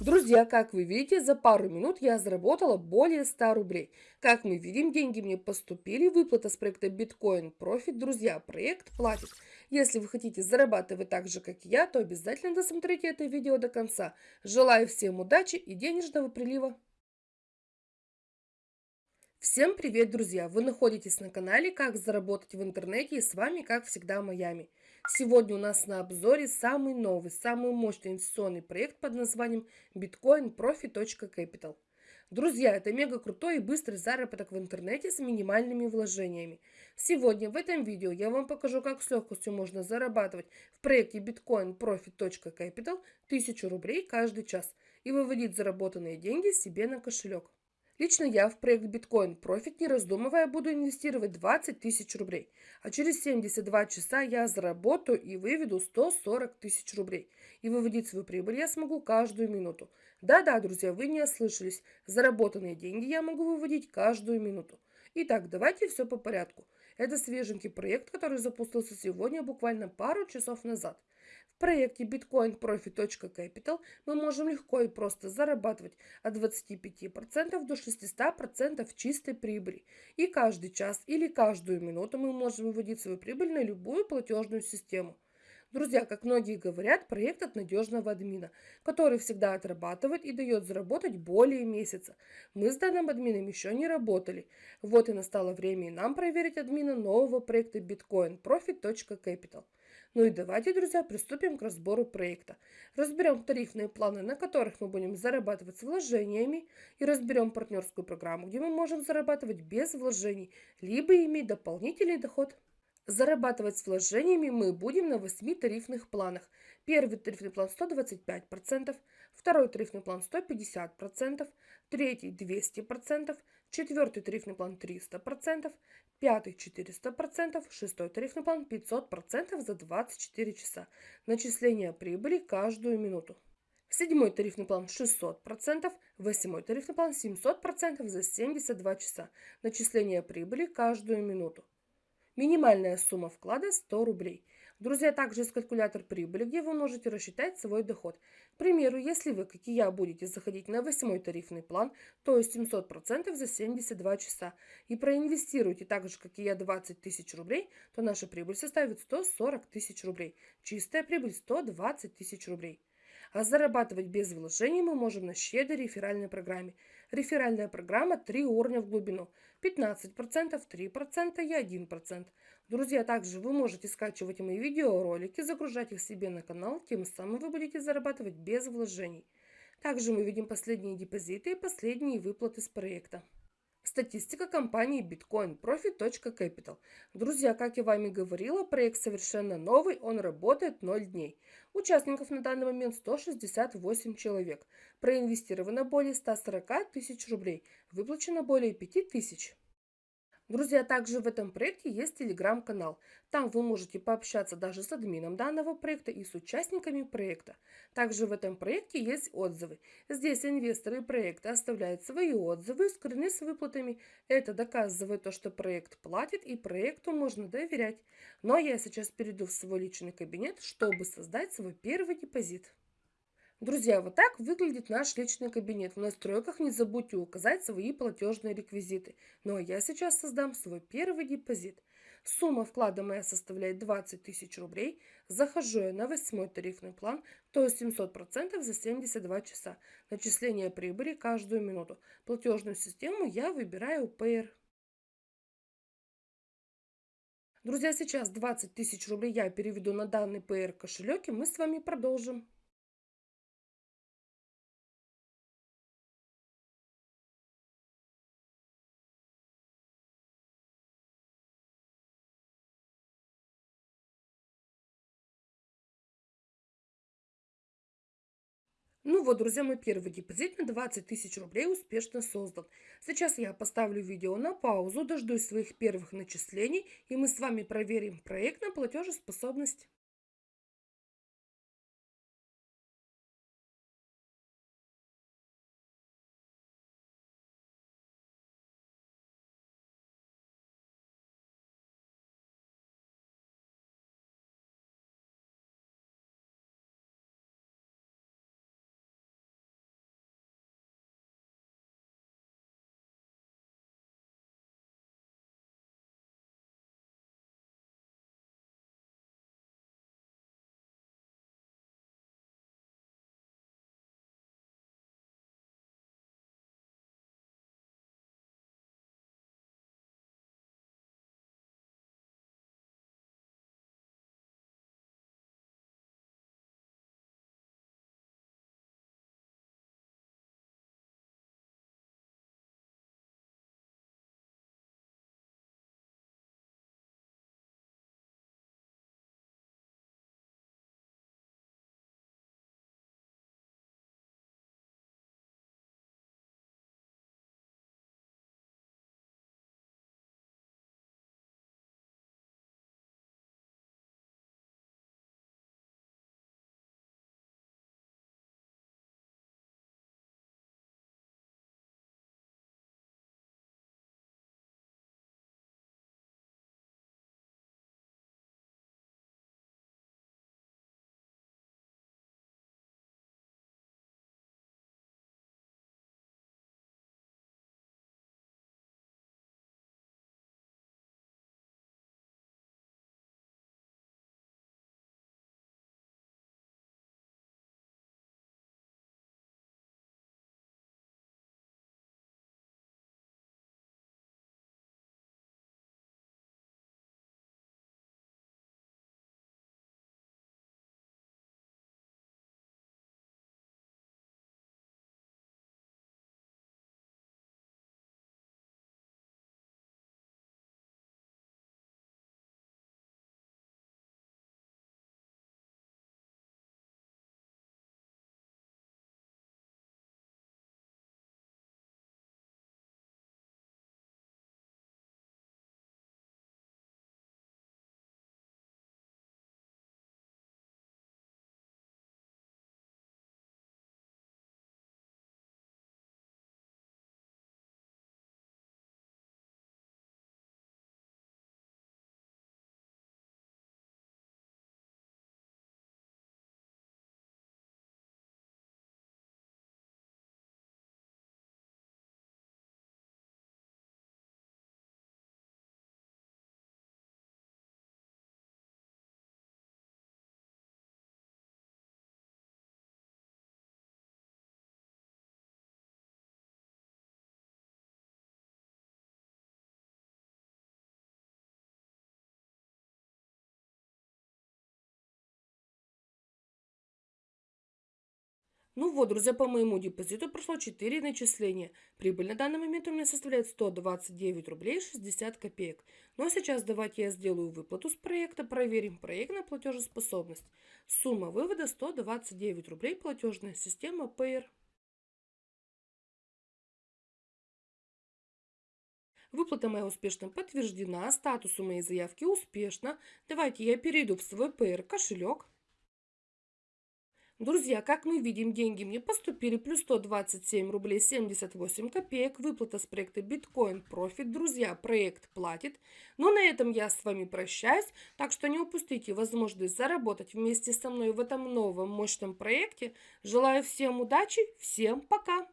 Друзья, как вы видите, за пару минут я заработала более 100 рублей. Как мы видим, деньги мне поступили, выплата с проекта Bitcoin Profit. Друзья, проект платит. Если вы хотите зарабатывать так же, как я, то обязательно досмотрите это видео до конца. Желаю всем удачи и денежного прилива. Всем привет, друзья! Вы находитесь на канале «Как заработать в интернете» и с вами, как всегда, Майами. Сегодня у нас на обзоре самый новый, самый мощный инвестиционный проект под названием Bitcoin Profi.capital. Друзья, это мега крутой и быстрый заработок в интернете с минимальными вложениями. Сегодня в этом видео я вам покажу, как с легкостью можно зарабатывать в проекте Bitcoin Profit.capital 1000 рублей каждый час и выводить заработанные деньги себе на кошелек. Лично я в проект Bitcoin Profit, не раздумывая, буду инвестировать 20 тысяч рублей. А через 72 часа я заработаю и выведу 140 тысяч рублей. И выводить свою прибыль я смогу каждую минуту. Да-да, друзья, вы не ослышались. Заработанные деньги я могу выводить каждую минуту. Итак, давайте все по порядку. Это свеженький проект, который запустился сегодня, буквально пару часов назад. Проекте bitcoinprofit.capital мы можем легко и просто зарабатывать от 25% до 600% чистой прибыли. И каждый час или каждую минуту мы можем выводить свою прибыль на любую платежную систему. Друзья, как многие говорят, проект от надежного админа, который всегда отрабатывает и дает заработать более месяца. Мы с данным админом еще не работали. Вот и настало время и нам проверить админа нового проекта Bitcoin Profit.capital. Ну и давайте, друзья, приступим к разбору проекта. Разберем тарифные планы, на которых мы будем зарабатывать с вложениями, и разберем партнерскую программу, где мы можем зарабатывать без вложений, либо иметь дополнительный доход. Зарабатывать с вложениями мы будем на 8 тарифных планах. Первый тарифный план 125%, второй тарифный план 150%, третий 200%, четвертый тарифный план 300%, пятый 400%, шестой тарифный план 500% за 24 часа. Начисление прибыли каждую минуту. Седьмой тарифный план 600%, восьмой тарифный план 700% за 72 часа. Начисление прибыли каждую минуту. Минимальная сумма вклада 100 рублей. Друзья, также есть калькулятор прибыли, где вы можете рассчитать свой доход. К примеру, если вы, как и я, будете заходить на восьмой тарифный план, то есть 700% за 72 часа, и проинвестируете так же, как и я, 20 тысяч рублей, то наша прибыль составит 140 тысяч рублей. Чистая прибыль 120 тысяч рублей. А зарабатывать без вложений мы можем на щедрой реферальной программе. Реферальная программа 3 уровня в глубину. 15%, 3% и 1%. Друзья, также вы можете скачивать мои видеоролики, загружать их себе на канал, тем самым вы будете зарабатывать без вложений. Также мы видим последние депозиты и последние выплаты с проекта. Статистика компании Bitcoin Profit.capital. Друзья, как я вами говорила, проект совершенно новый, он работает 0 дней. Участников на данный момент 168 человек. Проинвестировано более 140 тысяч рублей. Выплачено более 5 тысяч. Друзья, также в этом проекте есть телеграм-канал. Там вы можете пообщаться даже с админом данного проекта и с участниками проекта. Также в этом проекте есть отзывы. Здесь инвесторы проекта оставляют свои отзывы, скрыны с выплатами. Это доказывает то, что проект платит и проекту можно доверять. Но я сейчас перейду в свой личный кабинет, чтобы создать свой первый депозит. Друзья, вот так выглядит наш личный кабинет. В настройках не забудьте указать свои платежные реквизиты. Ну а я сейчас создам свой первый депозит. Сумма вклада моя составляет 20 тысяч рублей. Захожу я на восьмой тарифный план, то есть 700% за 72 часа. Начисление прибыли каждую минуту. Платежную систему я выбираю Payer. Друзья, сейчас 20 тысяч рублей я переведу на данный PR кошелек и мы с вами продолжим. Ну вот, друзья, мой первый депозит на 20 тысяч рублей успешно создан. Сейчас я поставлю видео на паузу, дождусь своих первых начислений, и мы с вами проверим проект на платежеспособность. Ну вот, друзья, по моему депозиту прошло 4 начисления. Прибыль на данный момент у меня составляет 129 рублей 60 копеек. Ну а сейчас давайте я сделаю выплату с проекта, проверим проект на платежеспособность. Сумма вывода 129 рублей, платежная система Payer. Выплата моя успешно подтверждена, статус у моей заявки успешно. Давайте я перейду в свой Payer кошелек. Друзья, как мы видим, деньги мне поступили плюс 127 рублей 78 копеек. Выплата с проекта Bitcoin Profit. Друзья, проект платит. Но на этом я с вами прощаюсь. Так что не упустите возможность заработать вместе со мной в этом новом мощном проекте. Желаю всем удачи, всем пока!